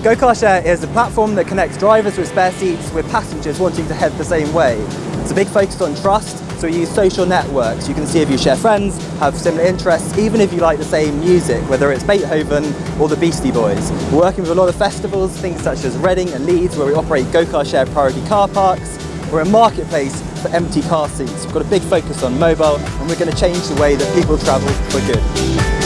GoCar Share is a platform that connects drivers with spare seats with passengers wanting to head the same way. It's a big focus on trust, so we use social networks. You can see if you share friends, have similar interests, even if you like the same music, whether it's Beethoven or the Beastie Boys. We're working with a lot of festivals, things such as Reading and Leeds, where we operate GoCar Share priority car parks. We're a marketplace for empty car seats. We've got a big focus on mobile, and we're going to change the way that people travel for good.